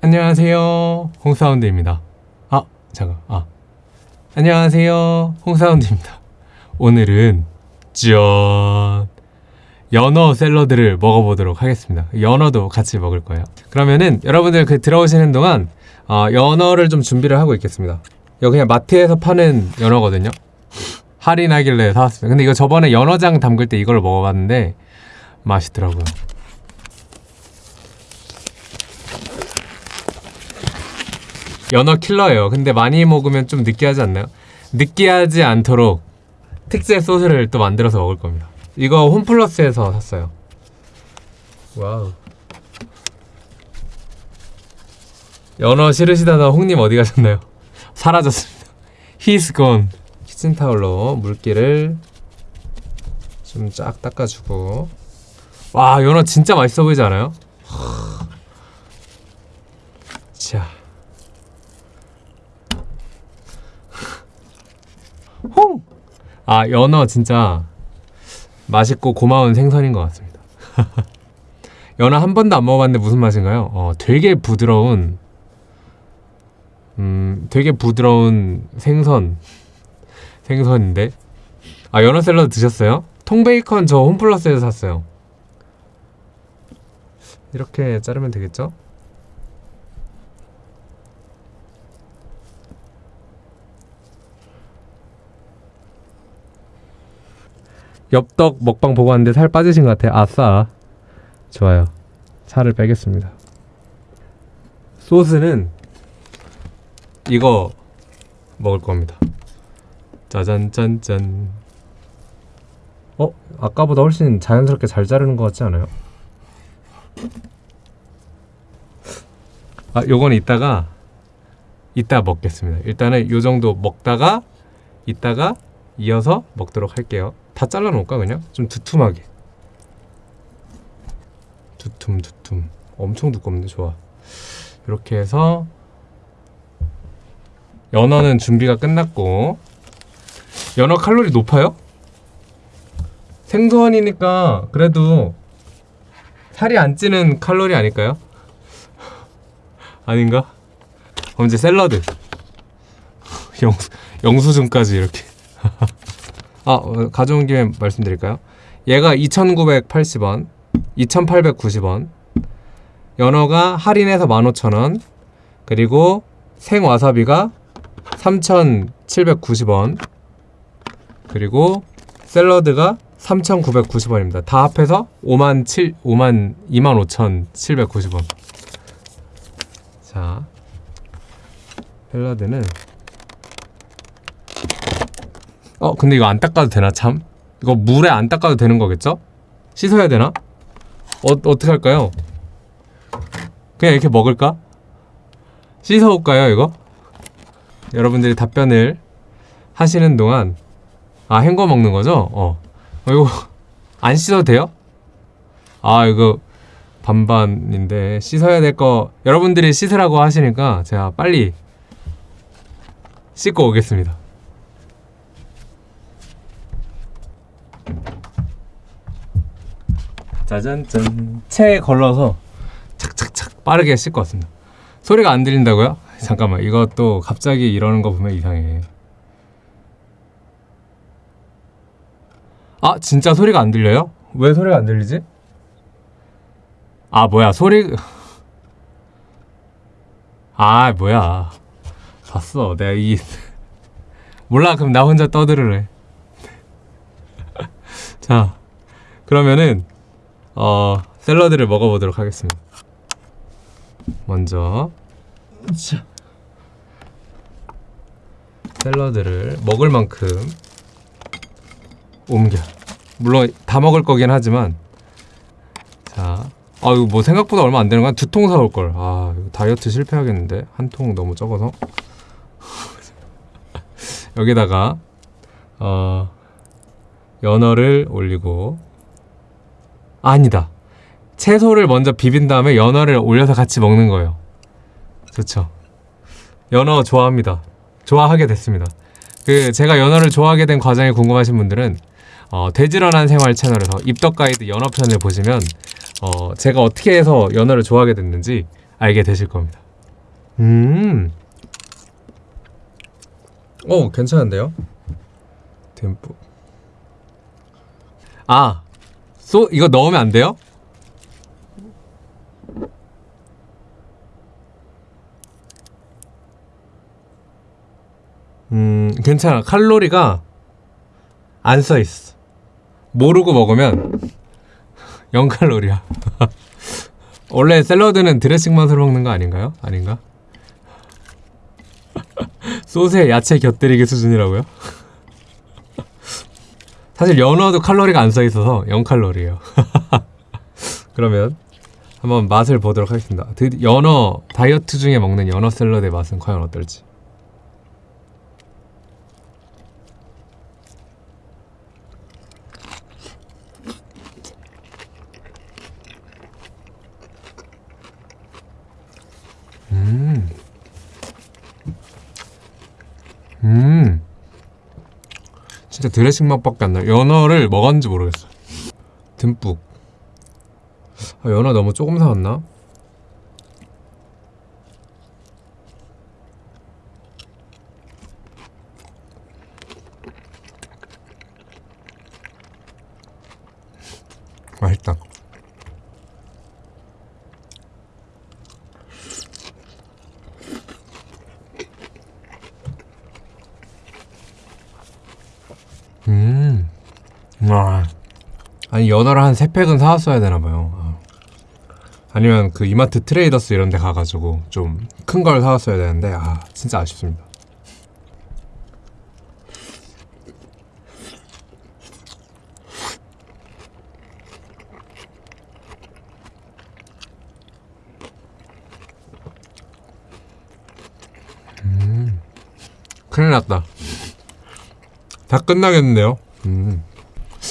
안녕하세요. 홍사운드입니다. 아, 잠깐. 아. 안녕하세요. 홍사운드입니다. 오늘은 짠. 연어 샐러드를 먹어보도록 하겠습니다. 연어도 같이 먹을 거예요. 그러면은 여러분들 그 들어오시는 동안 어, 연어를 좀 준비를 하고 있겠습니다. 이거 그냥 마트에서 파는 연어거든요. 할인하길래 사왔습니다. 근데 이거 저번에 연어장 담글 때 이걸 먹어봤는데 맛있더라고요. 연어 킬러예요. 근데 많이 먹으면 좀 느끼하지 않나요? 느끼하지 않도록 특제 소스를 또 만들어서 먹을 겁니다. 이거 홈플러스에서 샀어요. Wow. 연어 싫으시다가 홍님 어디 가셨나요? 사라졌습니다. He's gone. 키친타올로 물기를 좀 쫙 닦아주고 와 연어 진짜 맛있어 보이지 않아요? 자 홍! 아 연어 진짜 맛있고 고마운 생선인 것 같습니다 연어 한 번도 안 먹어봤는데 무슨 맛인가요? 어, 되게 부드러운 음 되게 부드러운 생선 생선인데 아 연어 샐러드 드셨어요? 통베이컨 저 홈플러스에서 샀어요 이렇게 자르면 되겠죠? 엽떡 먹방 보고 왔는데 살 빠지신 것 같아요. 아싸. 좋아요. 살을 빼겠습니다. 소스는 이거 먹을 겁니다. 짜잔 짠짠. 어? 아까보다 훨씬 자연스럽게 잘 자르는 것 같지 않아요? 아 요건 이따가 이따 먹겠습니다. 일단은 요 정도 먹다가 이따가 이어서 먹도록 할게요 다 잘라놓을까 그냥? 좀 두툼하게 두툼 두툼 엄청 두껍는데 좋아 이렇게 해서 연어는 준비가 끝났고 연어 칼로리 높아요? 생선이니까 그래도 살이 안 찌는 칼로리 아닐까요? 아닌가? 그럼 이제 샐러드 영수, 영수증까지 이렇게 아 어, 가져온 김에 말씀드릴까요? 얘가 2,980원 2,890원 연어가 할인해서 15,000원 그리고 생와사비가 3,790원 그리고 샐러드가 3,990원입니다. 다 합해서 5만 7 5만 25,790원. 자. 샐러드는 어, 근데 이거 안 닦아도 되나 참? 이거 물에 안 닦아도 되는 거겠죠? 씻어야 되나? 어, 어떻게 할까요? 그냥 이렇게 먹을까? 씻어올까요, 이거? 여러분들이 답변을 하시는 동안 아 헹궈 먹는 거죠? 어. 어 이거 안 씻어도 돼요? 아 이거 반반인데 씻어야 될 거 여러분들이 씻으라고 하시니까 제가 빨리 씻고 오겠습니다. 짜잔짠 체에 걸러서 착착착 빠르게 씻고 왔습니다. 소리가 안 들린다고요? 잠깐만 이것도 갑자기 이러는 거 보면 이상해 아 진짜 소리가 안 들려요? 왜 소리가 안 들리지? 아 뭐야 소리 아 뭐야 봤어 내가 이 몰라 그럼 나 혼자 떠들으래 자 그러면은 어 샐러드를 먹어보도록 하겠습니다 먼저 자. 샐러드를 먹을 만큼 옮겨 물론 다 먹을 거긴 하지만 자 아, 이거 뭐 생각보다 얼마 안 되는 거야? 두통 사올 걸. 아, 이거 다이어트 실패하겠는데? 한 통 너무 적어서. 여기다가, 어, 연어를 올리고, 아, 아니다. 채소를 먼저 비빈 다음에 연어를 올려서 같이 먹는 거예요. 좋죠. 연어 좋아합니다. 좋아하게 됐습니다. 그 제가 연어를 좋아하게 된 과정이 궁금하신 분들은 어, 돼지런한 생활 채널에서 입덕 가이드 연어 편을 보시면 어, 제가 어떻게 해서 연어를 좋아하게 됐는지 알게 되실 겁니다. 음. 오, 괜찮은데요? 듬뿍. 아, 소 이거 넣으면 안 돼요? 음, 괜찮아. 칼로리가 안 써 있어. 모르고 먹으면 0칼로리야. 원래 샐러드는 드레싱 맛으로 먹는 거 아닌가요? 아닌가? 소스에 야채 곁들이기 수준이라고요? 사실 연어도 칼로리가 안 써 있어서 0칼로리예요. 그러면 한번 맛을 보도록 하겠습니다. 드- 연어 다이어트 중에 먹는 연어 샐러드의 맛은 과연 어떨지. 진짜 드레싱 맛밖에 안 나요. 연어를 먹었는지 모르겠어요. 듬뿍. 아, 연어 너무 조금 사왔나? 맛있다. 음. 와. 아니 연어를 한 3팩은 사왔어야 되나봐요 아. 아니면 그 이마트 트레이더스 이런 데 가가지고 좀 큰 걸 사왔어야 되는데 아 진짜 아쉽습니다 음. 큰일 났다 다 끝나겠는데요 음.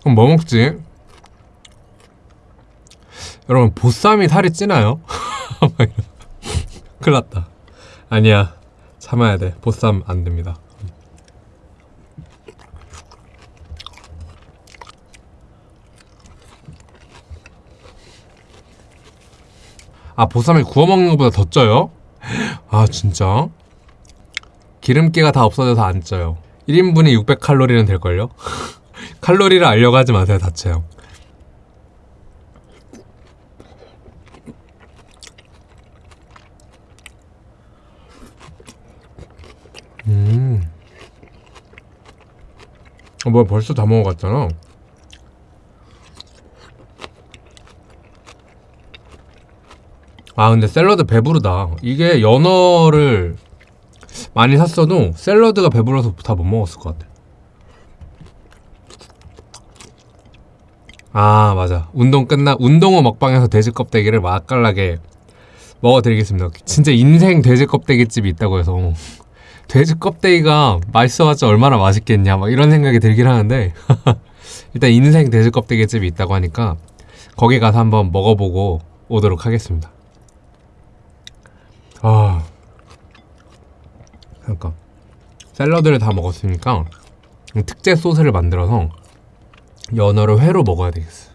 그럼 뭐 먹지? 여러분 보쌈이 살이 찌나요? 큰일 났다 아니야 참아야 돼 보쌈 안 됩니다 아 보쌈을 구워 먹는 것보다 더 쪄요? 아 진짜? 기름기가 다 없어져서 안 쪄요 1인분이 600칼로리는 될걸요? 칼로리를 알려고 하지 마세요 다쳐요 음. 어, 뭐야 벌써 다 먹어갔잖아. 아 근데 샐러드 배부르다. 이게 연어를 많이 샀어도 샐러드가 배불러서 다 못 먹었을 것 같아. 아 맞아. 운동 끝나 운동 후 먹방에서 돼지 껍데기를 맛깔나게 먹어드리겠습니다. 진짜 인생 돼지 껍데기집이 있다고 해서 돼지 껍데기가 맛있어봤자 얼마나 맛있겠냐 막 이런 생각이 들긴 하는데 일단 인생 돼지 껍데기집이 있다고 하니까 거기 가서 한번 먹어보고 오도록 하겠습니다 아 그러니까 샐러드를 다 먹었으니까 특제 소스를 만들어서 연어를 회로 먹어야 되겠어.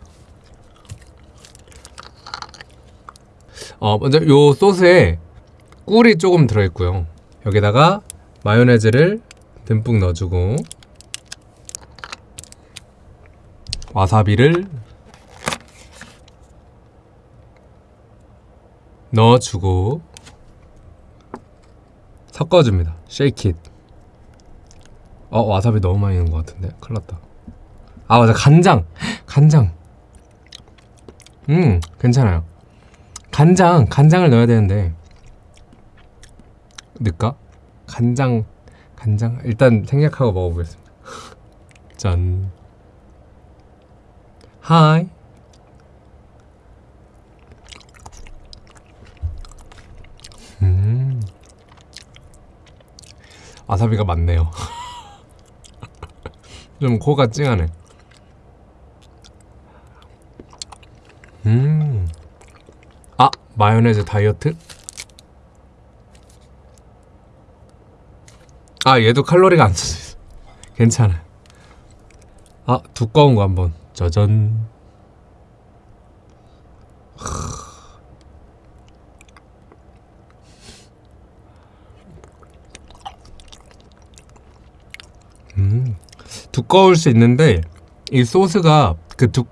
어, 먼저 요 소스에 꿀이 조금 들어있고요. 여기다가 마요네즈를 듬뿍 넣어주고 와사비를 넣어주고 섞어줍니다. 쉐이킷. 어 와사비 너무 많이 넣은 것 같은데? 큰일 났다. 아 맞아. 간장. 간장. 음 괜찮아요. 간장. 간장을 넣어야 되는데. 넣을까 간장 간장 일단 생략하고 먹어보겠습니다. 짠. 하이. 음. 와사비가 많네요. 좀 코가 찡하네. 음. 아, 마요네즈 다이어트? 아 얘도 칼로리가 안 써져 있어. 괜찮아. 아 두꺼운 거 한번. 짜잔. 음 두꺼울 수 있는데 이 소스가 그 두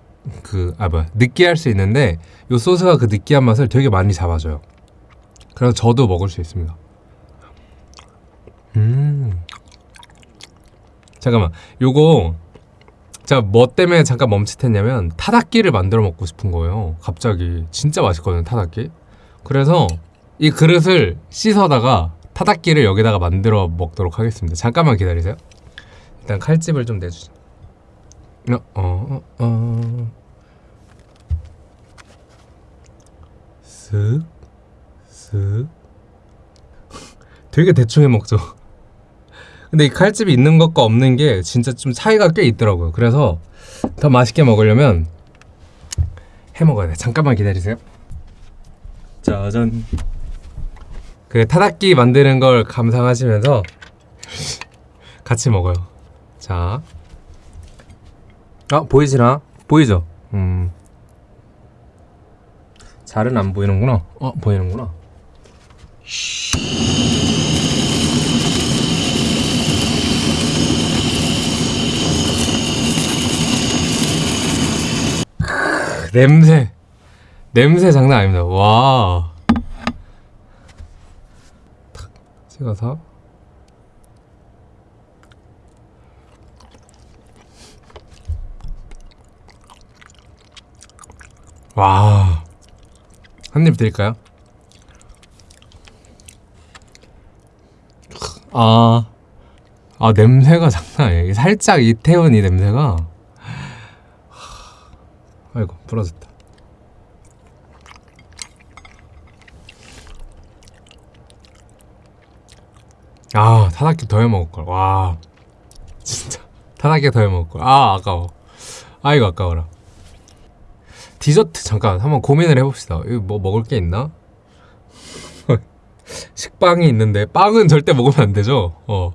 그아 뭐야. 느끼할 수 있는데 이 소스가 그 느끼한 맛을 되게 많이 잡아줘요. 그래서 저도 먹을 수 있습니다. 음. 잠깐만 요거 제가 뭐 때문에 잠깐 멈칫했냐면 타닥기를 만들어 먹고 싶은 거예요. 갑자기 진짜 맛있거든요 타닥기. 그래서 이 그릇을 씻어다가 타닥기를 여기다가 만들어 먹도록 하겠습니다. 잠깐만 기다리세요. 일단 칼집을 좀 내주자. 어, 어, 어, 어. 쓱, 쓱. 되게 대충 해 먹죠. 근데 이 칼집이 있는 것과 없는 게 진짜 좀 차이가 꽤 있더라고요. 그래서 더 맛있게 먹으려면 해 먹어야 돼. 잠깐만 기다리세요. 짜잔. 그 타닥기 만드는 걸 감상하시면서 같이 먹어요. 자. 아, 보이시나? 보이죠? 음. 잘은 안 보이는구나. 어, 보이는구나. 냄새. 냄새 장난 아닙니다. 와. 탁 찍어서. 와. 한 입 드릴까요? 아. 아, 냄새가 장난 아니에요. 살짝 이태원 이 냄새가. 아이고, 부러졌다. 아, 타닥기 더 해 먹을걸. 와. 진짜. 타다끼 더 해 먹을걸. 아, 아까워. 아이고, 아까워라. 디저트 잠깐 한번 고민을 해봅시다. 이거 뭐 먹을 게 있나? 식빵이 있는데 빵은 절대 먹으면 안 되죠. 어.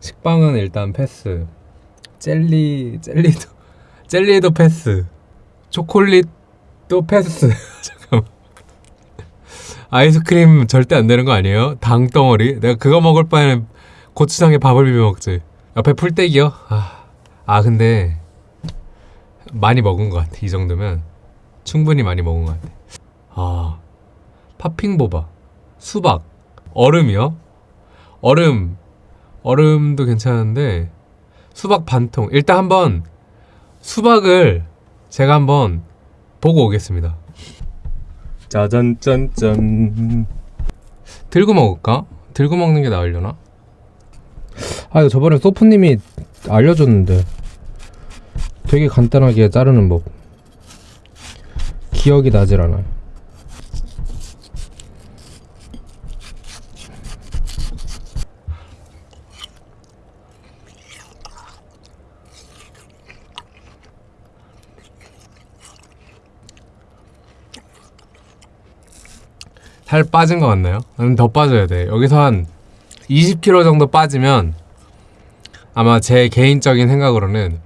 식빵은 일단 패스. 젤리 젤리도 젤리도 패스. 초콜릿도 패스. 잠깐만. 아이스크림 절대 안 되는 거 아니에요? 당 덩어리. 내가 그거 먹을 바에는 고추장에 밥을 비벼 먹지. 옆에 풀떼기요? 아, 아 근데 많이 먹은 것 같아. 이 정도면. 충분히 많이 먹은 것 같아. 아, 팥핑보바, 수박, 얼음이요? 얼음, 얼음도 괜찮은데 수박 반통. 일단 한번 수박을 제가 한번 보고 오겠습니다. 짜잔 짠짠. 들고 먹을까? 들고 먹는 게 나으려나? 아 이거 저번에 소프님이 알려줬는데 되게 간단하게 자르는 법. 기억이 나질 않아요. 살 빠진 것 같나요? 아니면 더 빠져야 돼. 여기서 한 20kg 정도 빠지면 아마 제 개인적인 생각으로는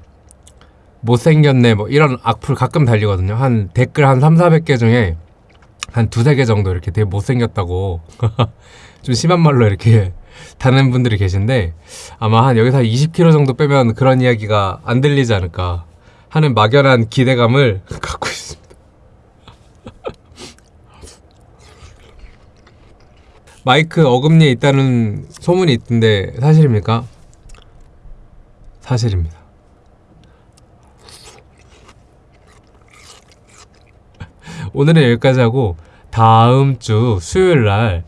못생겼네 뭐 이런 악플 가끔 달리거든요 한 댓글 한 3, 400개 중에 한 두세 개 정도 이렇게 되게 못생겼다고 좀 심한 말로 이렇게 다는 분들이 계신데 아마 한 여기서 한 20kg 정도 빼면 그런 이야기가 안 들리지 않을까 하는 막연한 기대감을 갖고 있습니다 마이크 어금니에 있다는 소문이 있던데 사실입니까? 사실입니다 오늘은 여기까지 하고 다음 주 수요일 날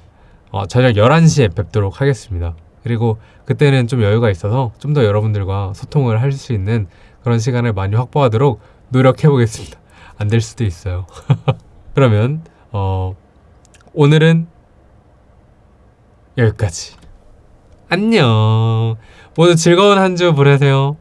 어, 저녁 11시에 뵙도록 하겠습니다. 그리고 그때는 좀 여유가 있어서 좀 더 여러분들과 소통을 할 수 있는 그런 시간을 많이 확보하도록 노력해 보겠습니다. 안 될 수도 있어요. 그러면 어, 오늘은 여기까지. 안녕. 모두 즐거운 한 주 보내세요.